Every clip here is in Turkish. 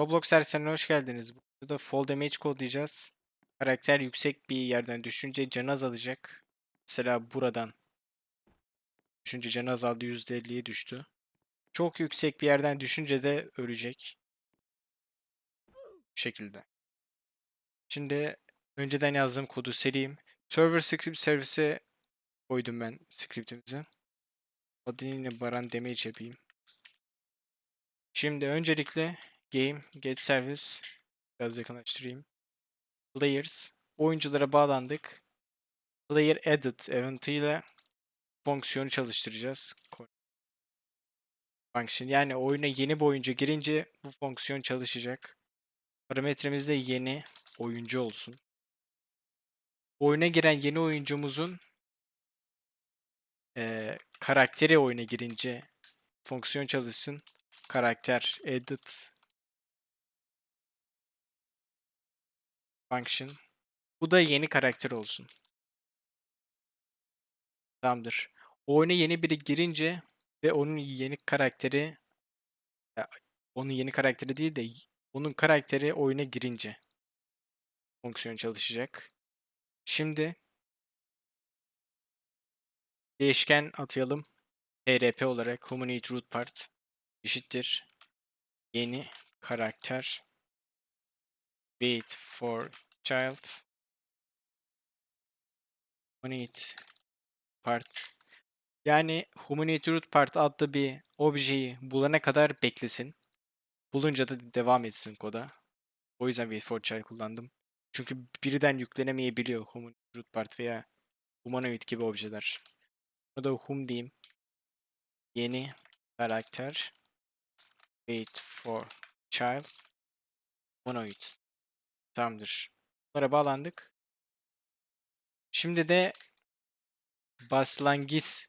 Roblox sersenine hoş geldiniz. Burada fall damage kodlayacağız. Karakter yüksek bir yerden düşünce canı azalacak. Mesela buradan düşünce canı azaldı %50'ye düştü. Çok yüksek bir yerden düşünce de ölecek. Bu şekilde. Şimdi önceden yazdığım kodu sileyim. Server script servise koydum ben scriptimizi. Adını baran damage yapayım. Şimdi öncelikle game get service biraz yakınlaştırayım. Players oyunculara bağlandık. Player added event ile fonksiyonu çalıştıracağız. Function yani oyuna yeni bir oyuncu girince bu fonksiyon çalışacak. Parametremiz de yeni oyuncu olsun. Oyuna giren yeni oyuncumuzun e, karakteri oyuna girince fonksiyon çalışsın. Karakter edit function. Bu da yeni karakter olsun. Tamamdır. Oyuna yeni biri girince ve onun yeni karakteri onun yeni karakteri değil de onun karakteri oyuna girince fonksiyon çalışacak. Şimdi değişken atayalım. HRP olarak humanoid root part eşittir yeni karakter wait for child humanoid part yani humanoid root part adlı bir objeyi bulana kadar beklesin. Bulunca da devam etsin koda. O yüzden wait for child kullandım. Çünkü birden yüklenemeyebiliyor humanoid root part veya humanoid gibi objeler. O da hum diyeyim. Yeni karakter wait for child humanoid. Tamamdır. Bunlara bağlandık. Şimdi de baslangis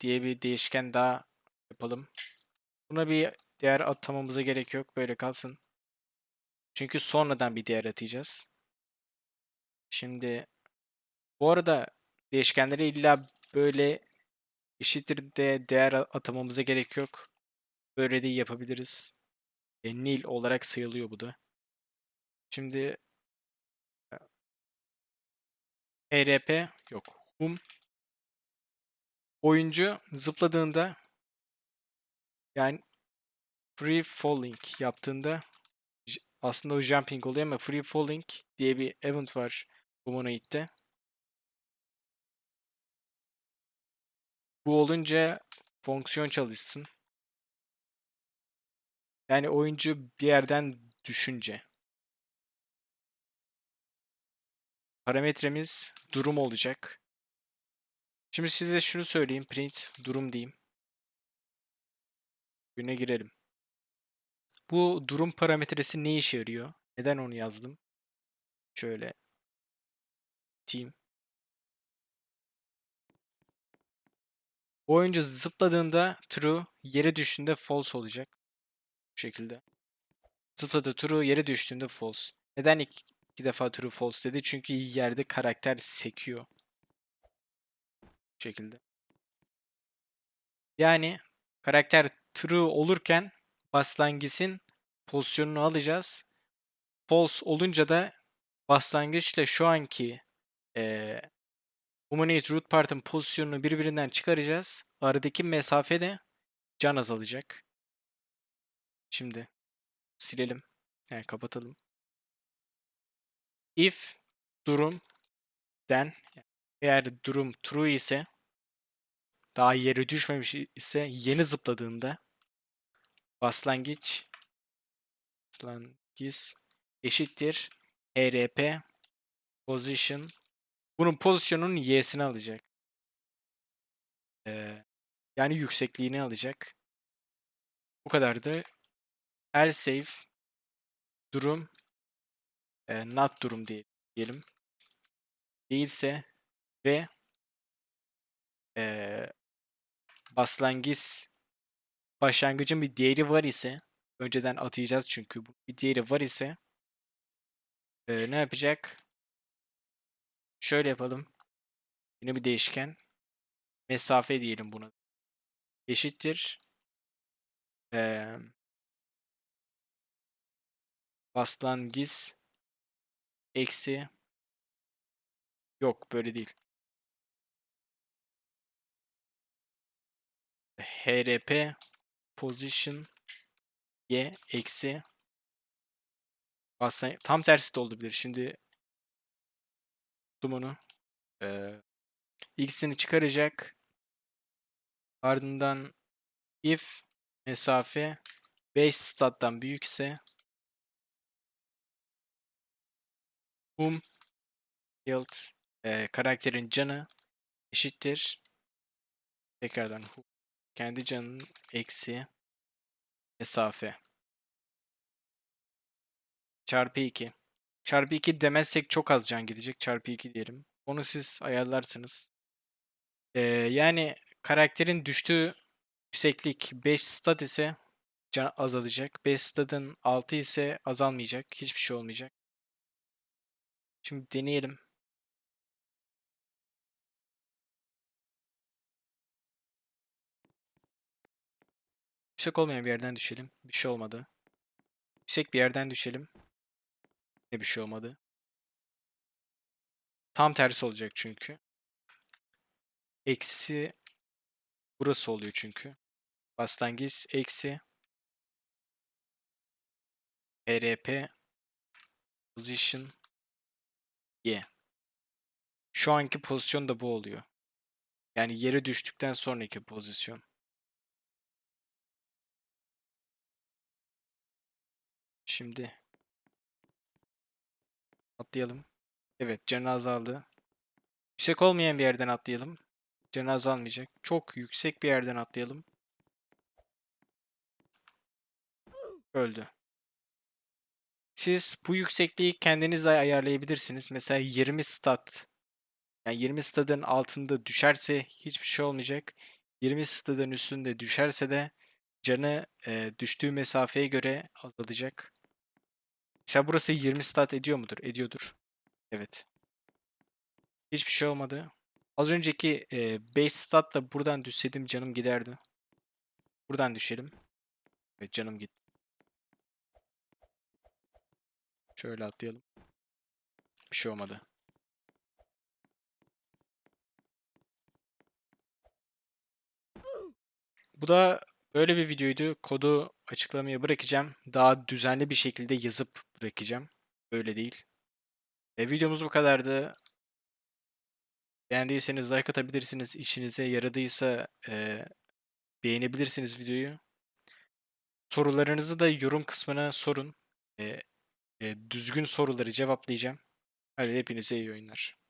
diye bir değişken daha yapalım. Buna bir değer atamamıza gerek yok. Böyle kalsın. Çünkü sonradan bir değer atacağız. Şimdi bu arada değişkenleri illa böyle eşittir de değer atamamıza gerek yok. Böyle de yapabiliriz. E, nil olarak sayılıyor bu da. Şimdi HRP yok. Hum oyuncu zıpladığında yani free falling yaptığında aslında o jumping oluyor ama free falling diye bir event var Humanoid'de. Bu olunca fonksiyon çalışsın. Yani oyuncu bir yerden düşünce. Parametremiz durum olacak. Şimdi size şunu söyleyeyim. Print durum diyeyim. Güne girelim. Bu durum parametresi ne işe yarıyor? Neden onu yazdım? Şöyle team. Oyuncu zıpladığında true, yere düştüğünde false olacak. Bu şekilde. Zıpladı true, yere düştüğünde false. Neden iki defa true false dedi? Çünkü yerde karakter sekiyor. Bu şekilde. Yani karakter true olurken başlangıcın pozisyonunu alacağız. False olunca da başlangıçla şu anki e, Humanoid root part'ın pozisyonunu birbirinden çıkaracağız. Aradaki mesafe de can azalacak. Şimdi silelim. Yani kapatalım. If durum den eğer durum true ise daha yere düşmemiş ise yeni zıpladığında başlangıç başlangıç eşittir HRP position bunun pozisyonunun y'sini alacak. Ee, yani yüksekliğini alacak. Bu kadardı. El safe durum e, not durum diye, diyelim. Değilse ve e, başlangıç başlangıcın bir değeri var ise önceden atayacağız çünkü bir değeri var ise e, ne yapacak? Şöyle yapalım. Yine bir değişken. Mesafe diyelim buna. Eşittir. Ee, Baslangiz eksi yok böyle değil. HRP position y eksi aslında tam tersi de olabilir. Şimdi bunu ee, x'ini çıkaracak. Ardından if mesafe 5 stat'tan büyükse whom yield e, karakterin canı eşittir. Tekrardan who kendi canının eksi mesafe çarpı 2. Çarpı 2 demezsek çok az can gidecek. Çarpı 2 diyelim. Onu siz ayarlarsınız. Ee, yani karakterin düştüğü yükseklik 5 stat ise can azalacak. 5 statın 6 ise azalmayacak. Hiçbir şey olmayacak. Şimdi deneyelim. Yüksek olmayan bir yerden düşelim. Bir şey olmadı. Yüksek bir yerden düşelim. Ne bir şey olmadı. Tam tersi olacak çünkü. Eksi burası oluyor çünkü. Başlangıç eksi RP position y. Şu anki pozisyon da bu oluyor. Yani yere düştükten sonraki pozisyon. Şimdi atlayalım. Evet canı azaldı. Yüksek olmayan bir yerden atlayalım. Canı azalmayacak. Çok yüksek bir yerden atlayalım. Öldü. Siz bu yüksekliği kendiniz de ayarlayabilirsiniz. Mesela 20 stat. Yani 20 stadın altında düşerse hiçbir şey olmayacak. 20 stadın üstünde düşerse de canı e, düştüğü mesafeye göre azalacak. Mesela burası 20 stat ediyor mudur? Ediyordur. Evet. Hiçbir şey olmadı. Az önceki e, 5 statla buradan düşseydim canım giderdi. Buradan düşelim. Evet canım gitti. Şöyle atlayalım. Bir şey olmadı. Bu da böyle bir videoydu. Kodu açıklamaya bırakacağım. Daha düzenli bir şekilde yazıp bırakacağım. Böyle değil. E, videomuz bu kadardı. Beğendiyseniz like atabilirsiniz. İşinize yaradıysa e, beğenebilirsiniz videoyu. Sorularınızı da yorum kısmına sorun. E, düzgün soruları cevaplayacağım. Hadi hepinize iyi oyunlar.